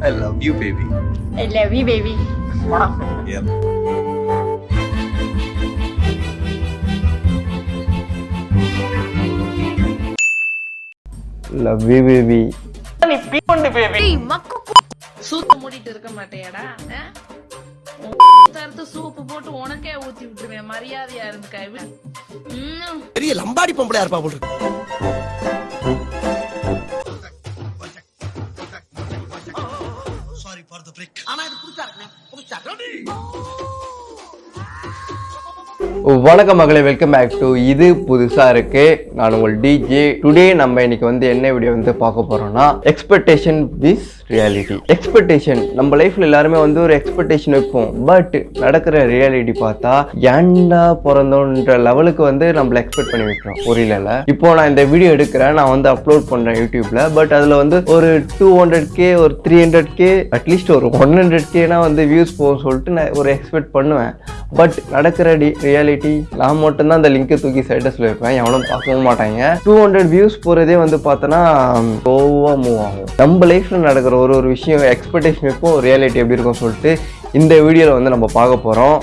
I love you, baby. I love you, baby. Yep. Love you baby ஏய், மக்கு சூத்த மூடிட்டு இருக்க மாட்டேயாடா ஆ? தடுத்து சூப்பு போட்டு உனக்கே ஊத்தி விட்டுருவேன் மரியாதையா இருந்துக்கா ம் பெரிய லம்பாடி பொம்பளையா இருப்பா போல வணக்கம் மகளே வெல்கம் பேக் டு இது புதுசாக இருக்கு. நான் உங்கள் டிஜே டுடே நம்ம இன்னைக்கு வந்து என்ன வீடியோ வந்து பார்க்க போகிறோம்னா எக்ஸ்பெக்டேஷன் விஸ் ரியாலிட்டி எக்ஸ்பெக்டேஷன் நம்ம லைஃப்பில் எல்லாருமே வந்து ஒரு எக்ஸ்பெக்டேஷன் வைப்போம். பட் நடக்கிற ரியாலிட்டி பார்த்தா ஏன்டா பிறந்தோன்ற லெவலுக்கு வந்து நம்மள எக்ஸ்பெக்ட் பண்ணி வைக்கிறோம் புரியல இப்போ நான் இந்த வீடியோ எடுக்கிறேன். நான் வந்து அப்லோட் பண்ணுறேன் யூடியூப்பில் பட் அதில் வந்து ஒரு டூ ஹண்ட்ரட் கே ஒரு three hundred K at least ஒரு ஒன் ஹண்ட்ரட் கேனா வந்து வியூஸ் போகும் சொல்லிட்டு நான் ஒரு எக்ஸ்பெக்ட் பண்ணுவேன். பட் நடக்கிற டி ரியாலிட்டி நான் மட்டும்தான் அந்த லிங்கை தூக்கி ஸ்டேட்டஸில் வைப்பேன் எவனும் பார்க்கவும் மாட்டாங்க. டூ ஹண்ட்ரட் வியூஸ் போகிறதே வந்து பார்த்தோன்னா கோவாக மூவ் ஆகும். நம்ம லைஃப்பில் நடக்கிற ஒரு ஒரு விஷயம் எக்ஸ்பெக்டேஷன் எப்போ ரியாலிட்டி எப்படி இருக்கும் சொல்லிட்டு இந்த வீடியோவில் வந்து நம்ம பார்க்க போகிறோம்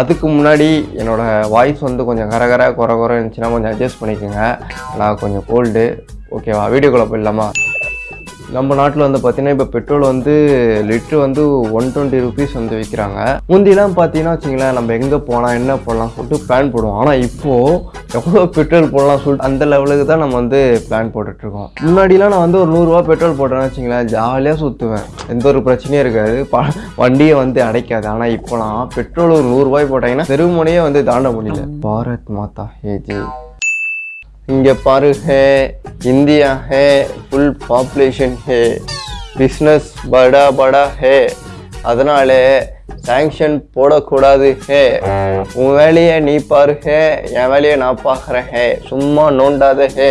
அதுக்கு முன்னாடி என்னோட வாய்ஸ் வந்து கொஞ்சம் கரகர குறை குறை இருந்துச்சுன்னா கொஞ்சம் அட்ஜஸ்ட் பண்ணிக்கோங்க. நான் கொஞ்சம் கோல்டு ஓகேவா வீடியோக்குள்ளே போயிடலாமா? நம்ம நாட்டில் வந்து பார்த்தீங்கன்னா இப்போ பெட்ரோல் வந்து லிட்ரு வந்து ஒன் டுவெண்ட்டி ருபீஸ் வந்து விற்கிறாங்க முந்திலாம் பார்த்தீங்கன்னா வச்சிங்களேன் நம்ம எங்கே போகலாம் என்ன போடலாம் சொல்லிட்டு பிளான் போடுவோம். ஆனால் இப்போது எவ்வளோ பெட்ரோல் போடலாம் சொல்லிட்டு அந்த லெவலுக்கு தான் நம்ம வந்து பிளான் போட்டுட்ருக்கோம் முன்னாடிலாம் நான் வந்து ஒரு நூறுரூவா பெட்ரோல் போட்டேன்னு வச்சிங்களேன் ஜாலியாக சுற்றுவேன் எந்த ஒரு பிரச்சனையும் இருக்காது. ப வண்டியை வந்து அடைக்காது. ஆனால் இப்போலாம் பெட்ரோல் ஒரு நூறுரூவாய் போட்டாங்கன்னா தெருமுனையே வந்து தாண்ட முடியல. பாரத் மாதா ஏஜே. இங்கே பாரு ஹே இந்தியா ஹே ஃபுல் பாப்புலேஷன் ஹே. பிஸ்னஸ் படா படா ஹே. அதனால சாங்ஷன் போடக்கூடாது ஹே. உன் வேலையை நீ பாரு ஹே. என் வேலையை நான் பார்க்குறேன் ஹே. சும்மா நோண்டாத ஹே.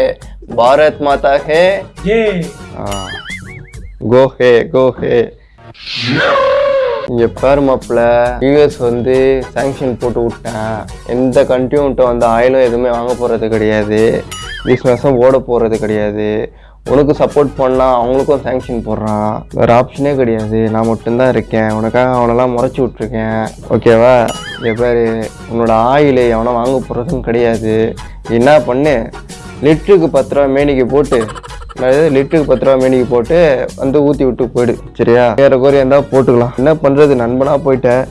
பாரத் மாதா ஹே. கோ ஹே கோ ஹே. இங்கே பேர் மாப்பிள யூஎஸ் வந்து சாங்ஷன் போட்டு விட்டேன். எந்த கண்ட்ரியும் வந்து ஆயிலும் எதுவுமே வாங்க போகிறது கிடையாது. பிஸ்னஸும் ஓட போகிறது கிடையாது. உனக்கு சப்போர்ட் பண்ணால் அவங்களுக்கும் சேங்ஷன் போடுறான். வேறு ஆப்ஷனே கிடையாது. நான் மட்டும்தான் இருக்கேன். உனக்காக அவனெல்லாம் முறைச்சி விட்ருக்கேன் ஓகேவா என் பேர். உன்னோட ஆயில் அவனை வாங்க போகிறதும் கிடையாது. என்ன பண்ணு? லிட்டருக்கு பத்து ரூபா மேனிக்கு போட்டு அதாவது லிட்டருக்கு பத்து ரூபா மேனிக்கு போட்டு வந்து ஊற்றி விட்டு போயிடு சரியா? வேற கோரி இருந்தால் போட்டுக்கலாம். என்ன பண்ணுறது நண்பனா போயிட்டேன்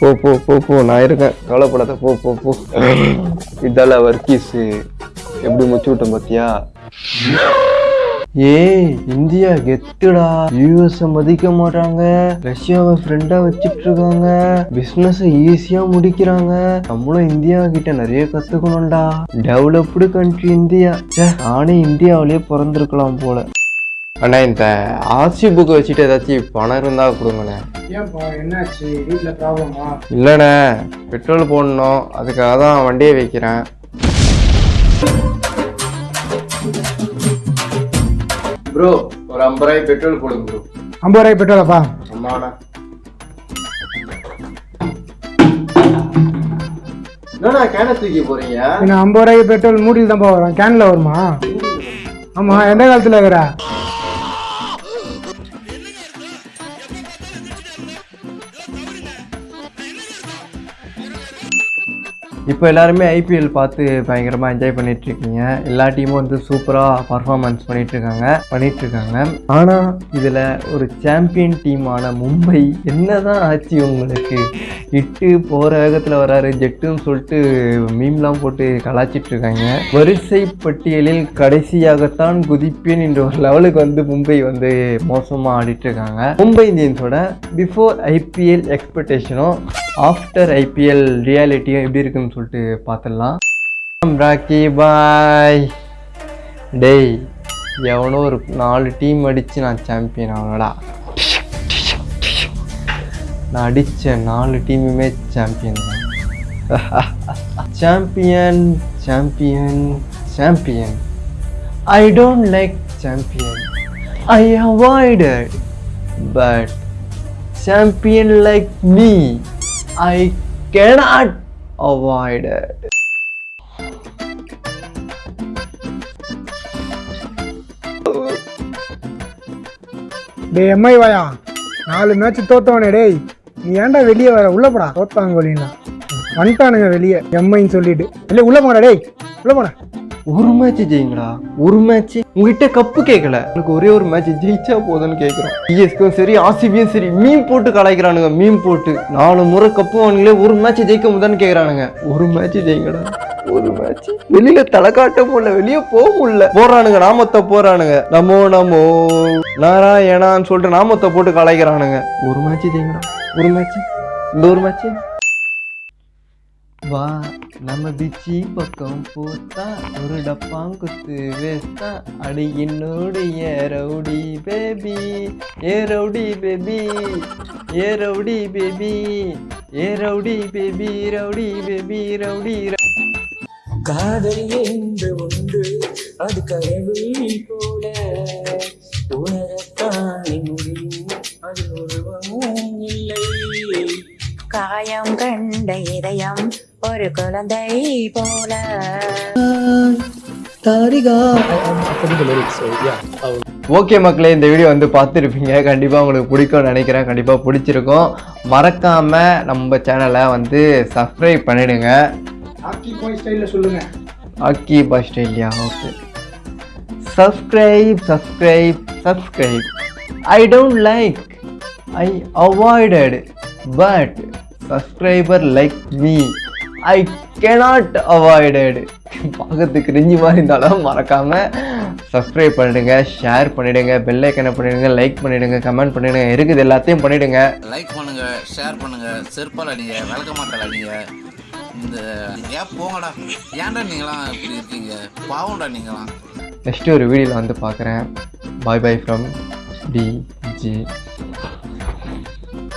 போ போ போ போ. நான் இருக்கேன். கவலைப்படாத. போ போ போ. இதெல்லாம் வர்க்கீஸு எப்படி முச்சு விட்டேன் பார்த்தியா ஏய் இந்தியா கெத்துடா. யூஎஸ் மதிக்க மாட்டாங்க. ரஷ்யாவை ஃப்ரெண்டா வச்சிட்டு இருக்காங்க பிசினஸ் ஈஸியா முடிக்கிறாங்க. நம்மளும் இந்தியா கிட்ட நிறைய கத்துக்கணும்டா. Developed country India. நானே இந்தியாவிலேயே பிறந்திருக்கலாம் போல. அண்ணா இந்த ஆர்சி புக் வச்சுட்டு ஏதாச்சும் பணம் இருந்தா கொடுங்கண்ணே. ஏன்பா என்னாச்சு? ப்ராப்ளமா இல்லைண்ணே பெட்ரோல் போடணும். அதுக்காக தான் வண்டியை வைக்கிறேன். ப்ரோ ஒரு ஐம்பது ரூபாய் பெட்ரோல் போடுங்க ப்ரோ. ஐம்பது ரூபாய் பெட்ரோலப்பா அம்மாண்ணா என்னண்ணா கேனை தூக்கி போறீங்க? என்ன ஐம்பது ரூபாய்க்கு பெட்ரோல் மூடியில் தான்ப்பா வரும். கேன்ல வருமா? ஆமா எந்த காலத்துல இருக்கிற? இப்போ எல்லாருமே ஐபிஎல் பார்த்து பயங்கரமாக என்ஜாய் பண்ணிட்டு இருக்கீங்க எல்லா டீமும் வந்து சூப்பராக பர்ஃபார்மன்ஸ் பண்ணிட்டு இருக்காங்க பண்ணிட்டு இருக்காங்க ஆனால் இதில் ஒரு சாம்பியன் டீமான மும்பை என்னதான் ஆச்சு உங்களுக்கு? இட்டு போகிற வேகத்தில் வராரு ஜெட்டுன்னு சொல்லிட்டு மீம்லாம் போட்டு கலாச்சிட்டு இருக்காங்க வரிசை பட்டியலில் கடைசியாகத்தான் குதிப்பேன் என்ற ஒரு லெவலுக்கு வந்து மும்பை வந்து மோசமாக ஆடிட்டு இருக்காங்க மும்பை இந்தியன்ஸோட பிஃபோர் ஐபிஎல் எக்ஸ்பெக்டேஷனும் ஆஃப்டர் ஐபிஎல் ரியாலிட்டியும் எப்படி இருக்குன்னு சொல்லிட்டு பார்த்துடலாம். ராக்கி பாய் டேய் எவனோ ஒரு நாலு டீம் அடித்து நான் சாம்பியன் ஆகலடா நான் அடித்த நாலு டீமுமே சாம்பியன் தான். Champion champion champion I don't like champion I avoided but champion like me I cannot avoid it. டேய் எம்ஐ வாயா? நாலு மேட்ச் தோத்தவனே டேய். நீ ஏன்டா வெளியே வர? உள்ள போடா. தோத்தாங்க கோலின்னா வந்துட்டானுங்க வெளியே. எம்ஐன்னு சொல்லிட்டு. இல்லை உள்ள போடா டேய். உள்ள போடா. ஒரு மேட்ச் ஜெயிங்களா ஒரு மேட்ச் உங்ககிட்ட கப்பு கேட்கல எனக்கு ஒரே ஒரு மேட்ச் ஜெயிச்சா போதும்னு கேட்குறோம் பிஎஸ்க்கும் சரி ஆர்சிபியும் சரி மீன் போட்டு கலாய்க்கிறானுங்க மீன் போட்டு. நாலு முறை கப்பு வாங்கிலே ஒரு மேட்ச் ஜெயிக்க முடியாதுன்னு கேட்குறானுங்க ஒரு மேட்ச் ஜெயிங்கடா. ஒரு மேட்ச் வெளியில தலை காட்ட முடியல வெளியே போக முடியல. போறானுங்க நாமத்தை போறானுங்க நமோ நமோ. நாராயணான்னு சொல்லிட்டு நாமத்தை போட்டு கலாய்க்கிறானுங்க. ஒரு மேட்ச் ஜெயிங்கடா. ஒரு மேட்ச் இந்த ஒரு மேட்ச் வா நம்ம பிச்சி பக்கம் போத்தா ஒரு டப்பாங்குத்து வேஸ்தா. அடி என்னுடைய ரவுடி பேபி ஏ ரவுடி பேபி ஏ ரவுடி பேபி ஏ rowdy baby rowdy baby rowdy காதல் என்று ஒன்று அது கடவுள் போல. ஒரு குழந்தை போல. ஓகே மக்களே இந்த வீடியோ வந்து பார்த்துருப்பீங்க. கண்டிப்பாக உங்களுக்கு பிடிக்கும்னு நினைக்கிறேன். கண்டிப்பாக பிடிச்சிருக்கும். மறக்காமல் நம்ம சேனலை வந்து சப்ஸ்கிரைப் பண்ணிடுங்க. ஹாக்கி பாய் ஸ்டைலில் சொல்லுங்க. ஆக்கி Australia okay subscribe subscribe subscribe I don't like I avoided but subscriber like me I cannot avoided பார்க்கறதுக்கு ரிஞ்சி மாதிரி இருந்தாலும் மறக்காமல் சப்ஸ்கிரைப் பண்ணிடுங்க ஷேர் பண்ணிடுங்க பெல் ஐக்கனை பண்ணிடுங்க லைக் பண்ணிடுங்க கமெண்ட் பண்ணிடுங்க இருக்குது எல்லாத்தையும் பண்ணிடுங்க. லைக் பண்ணுங்க ஷேர் பண்ணுங்க செருப்பால் அடிங்க விளக்க மாட்டல் அடிங்க. இந்த ஏன் போங்கடா? ஏன்டா நீங்களாம் இப்படி இருக்கீங்க? பாவம்டா நீங்களாம். நெக்ஸ்ட் ஒரு வீடியோவில் வந்து பார்க்குறேன். Bye bye from DJ